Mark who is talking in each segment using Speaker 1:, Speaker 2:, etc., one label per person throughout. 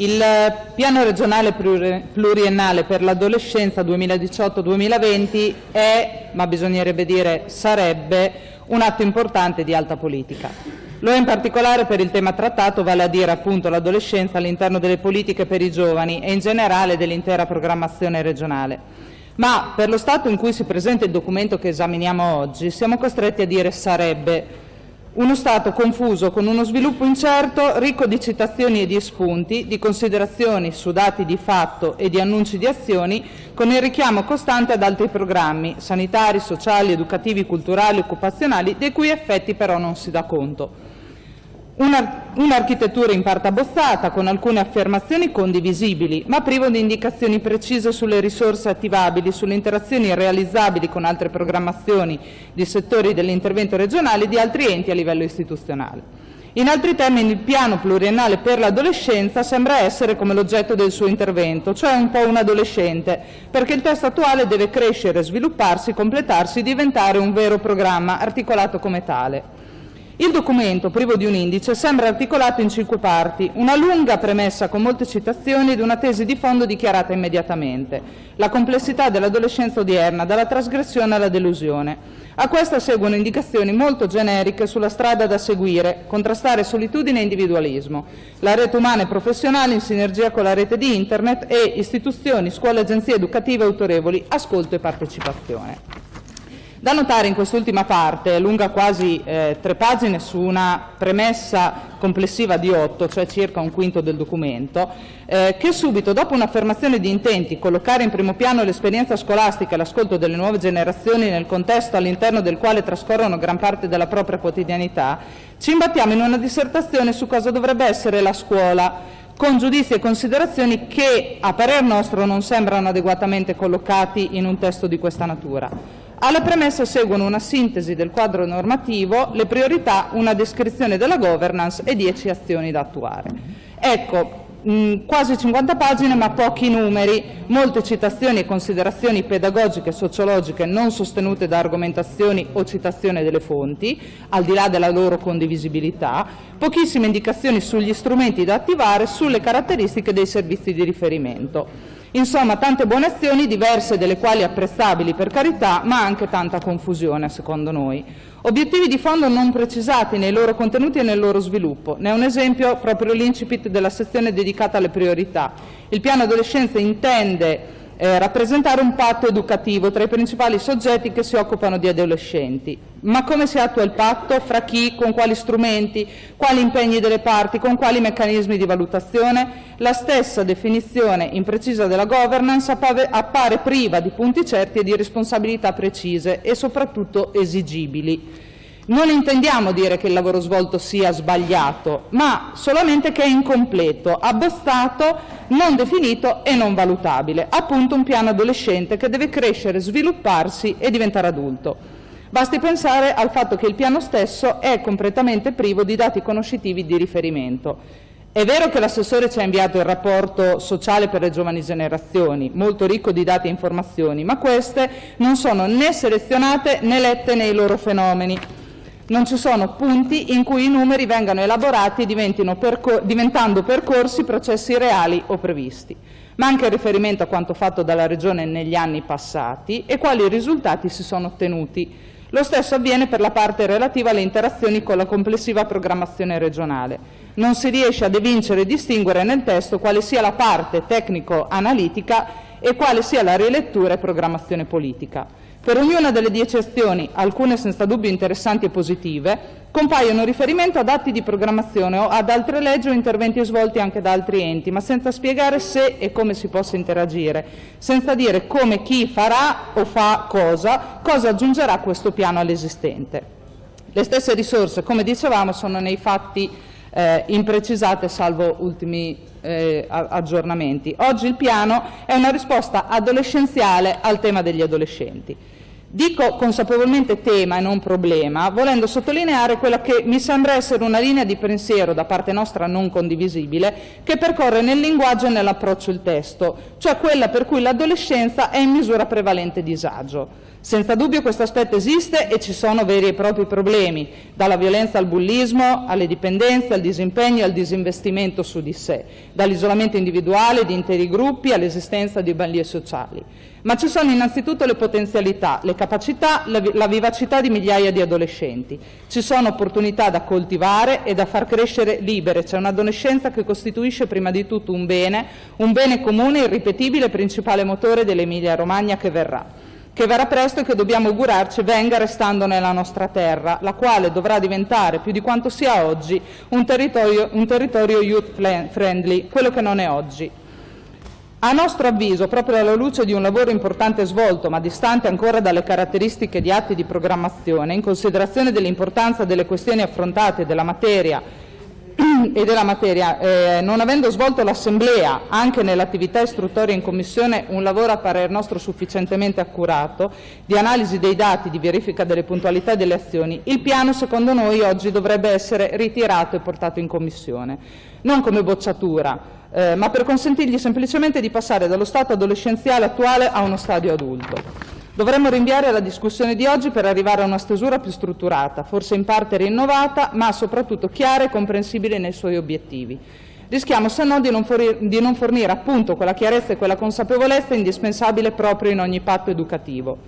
Speaker 1: Il piano regionale pluriennale per l'adolescenza 2018-2020 è, ma bisognerebbe dire sarebbe, un atto importante di alta politica. Lo è in particolare per il tema trattato, vale a dire appunto l'adolescenza all'interno delle politiche per i giovani e in generale dell'intera programmazione regionale. Ma per lo stato in cui si presenta il documento che esaminiamo oggi siamo costretti a dire sarebbe uno Stato confuso con uno sviluppo incerto, ricco di citazioni e di spunti, di considerazioni su dati di fatto e di annunci di azioni, con il richiamo costante ad altri programmi sanitari, sociali, educativi, culturali, occupazionali, dei cui effetti però non si dà conto. Un'architettura in parte abbozzata, con alcune affermazioni condivisibili, ma privo di indicazioni precise sulle risorse attivabili, sulle interazioni realizzabili con altre programmazioni di settori dell'intervento regionale e di altri enti a livello istituzionale. In altri termini, il piano pluriennale per l'adolescenza sembra essere come l'oggetto del suo intervento, cioè un po' un adolescente, perché il testo attuale deve crescere, svilupparsi, completarsi, diventare un vero programma articolato come tale. Il documento, privo di un indice, sembra articolato in cinque parti, una lunga premessa con molte citazioni ed una tesi di fondo dichiarata immediatamente. La complessità dell'adolescenza odierna, dalla trasgressione alla delusione. A questa seguono indicazioni molto generiche sulla strada da seguire, contrastare solitudine e individualismo, la rete umana e professionale in sinergia con la rete di Internet e istituzioni, scuole, agenzie educative autorevoli, ascolto e partecipazione. Da notare in quest'ultima parte, lunga quasi eh, tre pagine su una premessa complessiva di otto, cioè circa un quinto del documento, eh, che subito dopo un'affermazione di intenti, collocare in primo piano l'esperienza scolastica e l'ascolto delle nuove generazioni nel contesto all'interno del quale trascorrono gran parte della propria quotidianità, ci imbattiamo in una dissertazione su cosa dovrebbe essere la scuola, con giudizi e considerazioni che, a parer nostro, non sembrano adeguatamente collocati in un testo di questa natura. Alla premessa seguono una sintesi del quadro normativo, le priorità, una descrizione della governance e dieci azioni da attuare. Ecco, mh, quasi 50 pagine ma pochi numeri, molte citazioni e considerazioni pedagogiche e sociologiche non sostenute da argomentazioni o citazione delle fonti, al di là della loro condivisibilità, pochissime indicazioni sugli strumenti da attivare, sulle caratteristiche dei servizi di riferimento. Insomma, tante buone azioni, diverse delle quali apprezzabili per carità, ma anche tanta confusione secondo noi. Obiettivi di fondo non precisati nei loro contenuti e nel loro sviluppo. Ne è un esempio proprio l'incipit della sezione dedicata alle priorità. Il piano adolescenza intende eh, rappresentare un patto educativo tra i principali soggetti che si occupano di adolescenti. Ma come si attua il patto? Fra chi? Con quali strumenti? Quali impegni delle parti? Con quali meccanismi di valutazione? La stessa definizione imprecisa della governance appare priva di punti certi e di responsabilità precise e soprattutto esigibili. Non intendiamo dire che il lavoro svolto sia sbagliato, ma solamente che è incompleto, abbozzato, non definito e non valutabile, appunto un piano adolescente che deve crescere, svilupparsi e diventare adulto. Basti pensare al fatto che il piano stesso è completamente privo di dati conoscitivi di riferimento. È vero che l'assessore ci ha inviato il rapporto sociale per le giovani generazioni, molto ricco di dati e informazioni, ma queste non sono né selezionate né lette nei loro fenomeni non ci sono punti in cui i numeri vengano elaborati diventando percorsi processi reali o previsti. Manca il riferimento a quanto fatto dalla Regione negli anni passati e quali risultati si sono ottenuti. Lo stesso avviene per la parte relativa alle interazioni con la complessiva programmazione regionale. Non si riesce ad evincere e distinguere nel testo quale sia la parte tecnico-analitica e quale sia la rilettura e programmazione politica. Per ognuna delle dieci azioni, alcune senza dubbio interessanti e positive, compaiono riferimenti ad atti di programmazione o ad altre leggi o interventi svolti anche da altri enti, ma senza spiegare se e come si possa interagire, senza dire come chi farà o fa cosa, cosa aggiungerà questo piano all'esistente. Le stesse risorse, come dicevamo, sono nei fatti eh, imprecisate salvo ultimi eh, aggiornamenti. Oggi il piano è una risposta adolescenziale al tema degli adolescenti. Dico consapevolmente tema e non problema, volendo sottolineare quella che mi sembra essere una linea di pensiero da parte nostra non condivisibile, che percorre nel linguaggio e nell'approccio il testo, cioè quella per cui l'adolescenza è in misura prevalente disagio. Senza dubbio questo aspetto esiste e ci sono veri e propri problemi, dalla violenza al bullismo, alle dipendenze, al disimpegno e al disinvestimento su di sé, dall'isolamento individuale di interi gruppi all'esistenza di banlie sociali. Ma ci sono innanzitutto le potenzialità, le capacità, la vivacità di migliaia di adolescenti. Ci sono opportunità da coltivare e da far crescere libere. C'è un'adolescenza che costituisce prima di tutto un bene, un bene comune, irripetibile principale motore dell'Emilia Romagna che verrà che verrà presto e che dobbiamo augurarci venga restando nella nostra terra, la quale dovrà diventare, più di quanto sia oggi, un territorio, un territorio youth friendly, quello che non è oggi. A nostro avviso, proprio alla luce di un lavoro importante svolto, ma distante ancora dalle caratteristiche di atti di programmazione, in considerazione dell'importanza delle questioni affrontate della materia e della materia, eh, non avendo svolto l'Assemblea anche nell'attività istruttoria in Commissione un lavoro a parer nostro sufficientemente accurato di analisi dei dati, di verifica delle puntualità e delle azioni, il piano secondo noi oggi dovrebbe essere ritirato e portato in Commissione, non come bocciatura, eh, ma per consentirgli semplicemente di passare dallo stato adolescenziale attuale a uno stadio adulto. Dovremmo rinviare la discussione di oggi per arrivare a una stesura più strutturata, forse in parte rinnovata, ma soprattutto chiara e comprensibile nei suoi obiettivi. Rischiamo se no di non, fornire, di non fornire appunto quella chiarezza e quella consapevolezza indispensabile proprio in ogni patto educativo.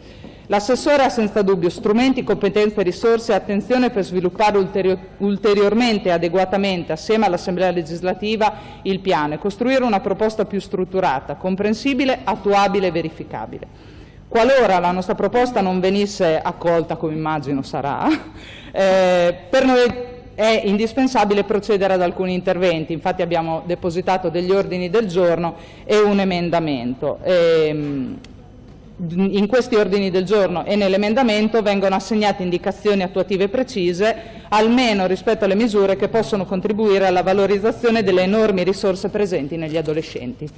Speaker 1: L'assessore ha senza dubbio strumenti, competenze, risorse e attenzione per sviluppare ulteri ulteriormente e adeguatamente, assieme all'Assemblea legislativa, il piano e costruire una proposta più strutturata, comprensibile, attuabile e verificabile. Qualora la nostra proposta non venisse accolta, come immagino sarà, eh, per noi è indispensabile procedere ad alcuni interventi, infatti abbiamo depositato degli ordini del giorno e un emendamento. E, ehm, in questi ordini del giorno e nell'emendamento vengono assegnate indicazioni attuative precise, almeno rispetto alle misure che possono contribuire alla valorizzazione delle enormi risorse presenti negli adolescenti.